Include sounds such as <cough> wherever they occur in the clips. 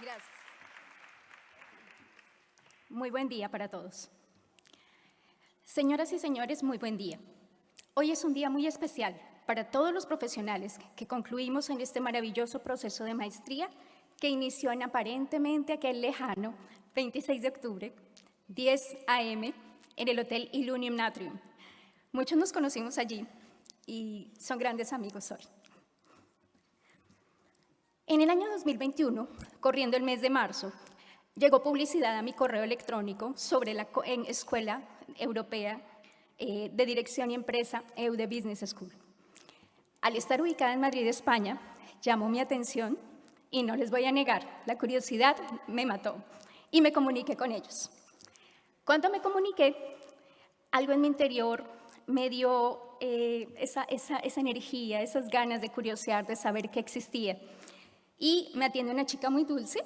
Gracias. Muy buen día para todos. Señoras y señores, muy buen día. Hoy es un día muy especial para todos los profesionales que concluimos en este maravilloso proceso de maestría que inició en aparentemente aquel lejano 26 de octubre, 10 a.m., en el Hotel Illunium Natrium. Muchos nos conocimos allí y son grandes amigos hoy. En el año 2021, corriendo el mes de marzo, llegó publicidad a mi correo electrónico sobre la Escuela Europea eh, de Dirección y Empresa EUDE Business School. Al estar ubicada en Madrid, España, llamó mi atención y no les voy a negar, la curiosidad me mató y me comuniqué con ellos. Cuando me comuniqué, algo en mi interior me dio eh, esa, esa, esa energía, esas ganas de curiosear, de saber qué existía y me atiende una chica muy dulce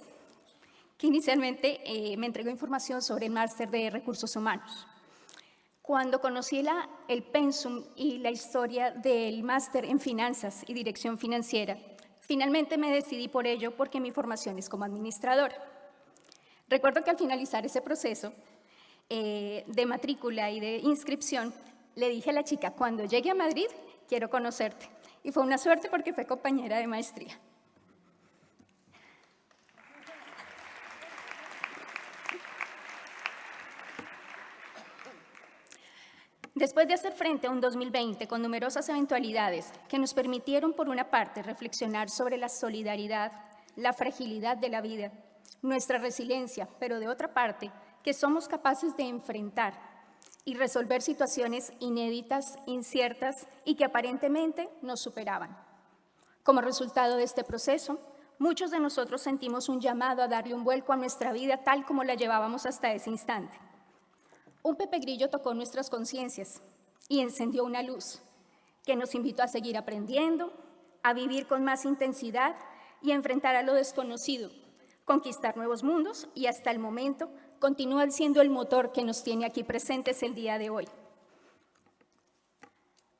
que inicialmente eh, me entregó información sobre el máster de recursos humanos. Cuando conocí la, el pensum y la historia del máster en finanzas y dirección financiera, finalmente me decidí por ello porque mi formación es como administradora. Recuerdo que al finalizar ese proceso eh, de matrícula y de inscripción, le dije a la chica, cuando llegue a Madrid, quiero conocerte. Y fue una suerte porque fue compañera de maestría. Después de hacer frente a un 2020 con numerosas eventualidades que nos permitieron, por una parte, reflexionar sobre la solidaridad, la fragilidad de la vida, nuestra resiliencia, pero de otra parte, que somos capaces de enfrentar y resolver situaciones inéditas, inciertas y que aparentemente nos superaban. Como resultado de este proceso, muchos de nosotros sentimos un llamado a darle un vuelco a nuestra vida tal como la llevábamos hasta ese instante un Pepe Grillo tocó nuestras conciencias y encendió una luz que nos invitó a seguir aprendiendo, a vivir con más intensidad y a enfrentar a lo desconocido, conquistar nuevos mundos y hasta el momento continúa siendo el motor que nos tiene aquí presentes el día de hoy.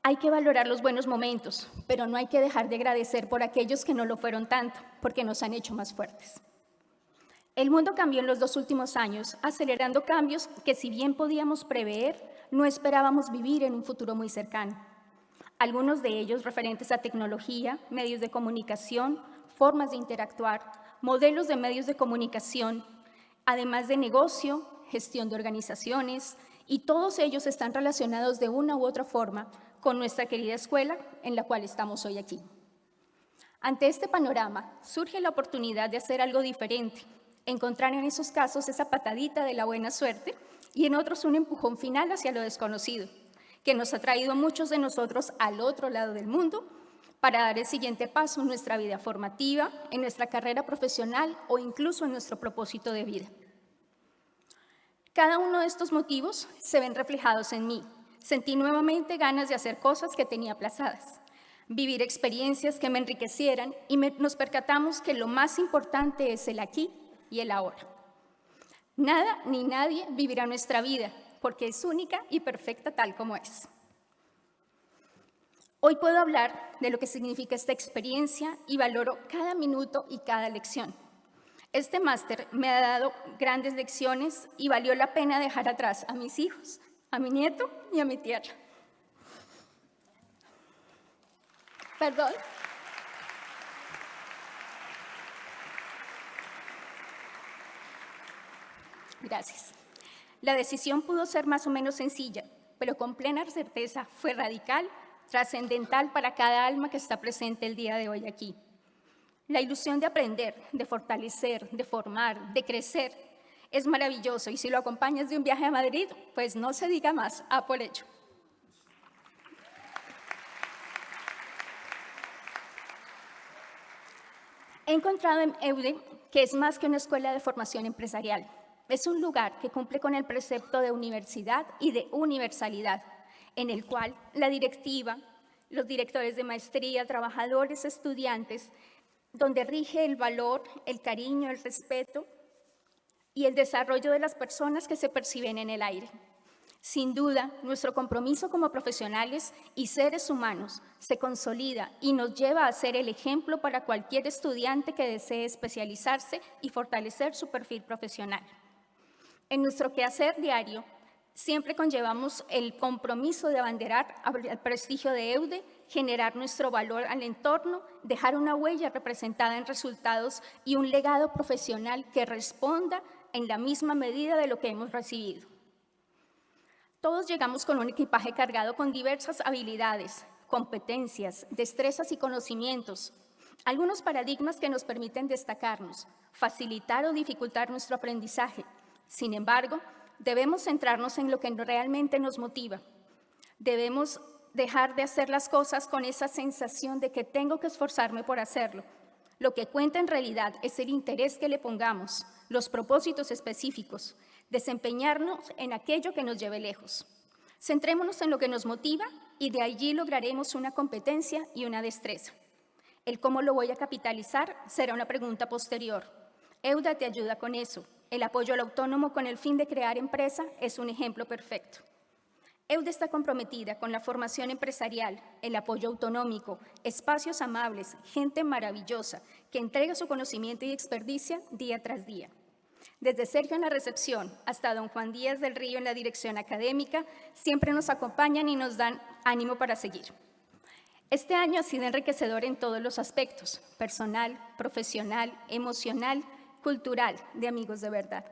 Hay que valorar los buenos momentos, pero no hay que dejar de agradecer por aquellos que no lo fueron tanto, porque nos han hecho más fuertes. El mundo cambió en los dos últimos años, acelerando cambios que si bien podíamos prever, no esperábamos vivir en un futuro muy cercano. Algunos de ellos referentes a tecnología, medios de comunicación, formas de interactuar, modelos de medios de comunicación, además de negocio, gestión de organizaciones, y todos ellos están relacionados de una u otra forma con nuestra querida escuela en la cual estamos hoy aquí. Ante este panorama, surge la oportunidad de hacer algo diferente, encontrar en esos casos esa patadita de la buena suerte y en otros un empujón final hacia lo desconocido, que nos ha traído a muchos de nosotros al otro lado del mundo para dar el siguiente paso en nuestra vida formativa, en nuestra carrera profesional o incluso en nuestro propósito de vida. Cada uno de estos motivos se ven reflejados en mí. Sentí nuevamente ganas de hacer cosas que tenía aplazadas, vivir experiencias que me enriquecieran y nos percatamos que lo más importante es el aquí y el ahora. Nada ni nadie vivirá nuestra vida, porque es única y perfecta tal como es. Hoy puedo hablar de lo que significa esta experiencia y valoro cada minuto y cada lección. Este máster me ha dado grandes lecciones y valió la pena dejar atrás a mis hijos, a mi nieto y a mi tierra. Perdón. Gracias. La decisión pudo ser más o menos sencilla, pero con plena certeza fue radical, trascendental para cada alma que está presente el día de hoy aquí. La ilusión de aprender, de fortalecer, de formar, de crecer, es maravilloso y si lo acompañas de un viaje a Madrid, pues no se diga más, a por. He encontrado en EUDE que es más que una escuela de formación empresarial, es un lugar que cumple con el precepto de universidad y de universalidad, en el cual la directiva, los directores de maestría, trabajadores, estudiantes, donde rige el valor, el cariño, el respeto y el desarrollo de las personas que se perciben en el aire. Sin duda, nuestro compromiso como profesionales y seres humanos se consolida y nos lleva a ser el ejemplo para cualquier estudiante que desee especializarse y fortalecer su perfil profesional. En nuestro quehacer diario, siempre conllevamos el compromiso de abanderar el prestigio de EUDE, generar nuestro valor al entorno, dejar una huella representada en resultados y un legado profesional que responda en la misma medida de lo que hemos recibido. Todos llegamos con un equipaje cargado con diversas habilidades, competencias, destrezas y conocimientos, algunos paradigmas que nos permiten destacarnos, facilitar o dificultar nuestro aprendizaje. Sin embargo, debemos centrarnos en lo que realmente nos motiva. Debemos dejar de hacer las cosas con esa sensación de que tengo que esforzarme por hacerlo. Lo que cuenta en realidad es el interés que le pongamos, los propósitos específicos, desempeñarnos en aquello que nos lleve lejos. Centrémonos en lo que nos motiva y de allí lograremos una competencia y una destreza. El cómo lo voy a capitalizar será una pregunta posterior. EUDA te ayuda con eso. El apoyo al autónomo con el fin de crear empresa es un ejemplo perfecto. EUDA está comprometida con la formación empresarial, el apoyo autonómico, espacios amables, gente maravillosa que entrega su conocimiento y experticia día tras día. Desde Sergio en la recepción hasta don Juan Díaz del Río en la dirección académica, siempre nos acompañan y nos dan ánimo para seguir. Este año ha sido enriquecedor en todos los aspectos, personal, profesional, emocional, cultural, de amigos de verdad.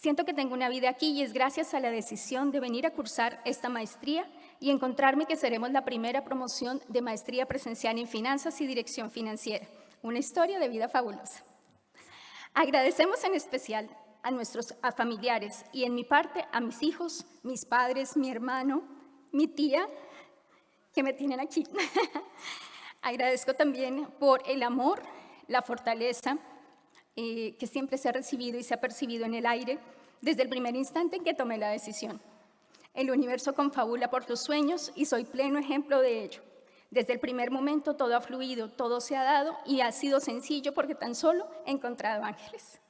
Siento que tengo una vida aquí y es gracias a la decisión de venir a cursar esta maestría y encontrarme que seremos la primera promoción de maestría presencial en finanzas y dirección financiera. Una historia de vida fabulosa. Agradecemos en especial a nuestros familiares y en mi parte a mis hijos, mis padres, mi hermano, mi tía, que me tienen aquí. <laughs> Agradezco también por el amor, la fortaleza eh, que siempre se ha recibido y se ha percibido en el aire desde el primer instante en que tomé la decisión. El universo confabula por tus sueños y soy pleno ejemplo de ello. Desde el primer momento todo ha fluido, todo se ha dado y ha sido sencillo porque tan solo he encontrado ángeles.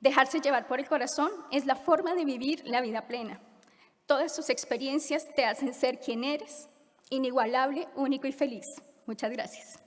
Dejarse llevar por el corazón es la forma de vivir la vida plena. Todas tus experiencias te hacen ser quien eres, inigualable, único y feliz. Muchas gracias.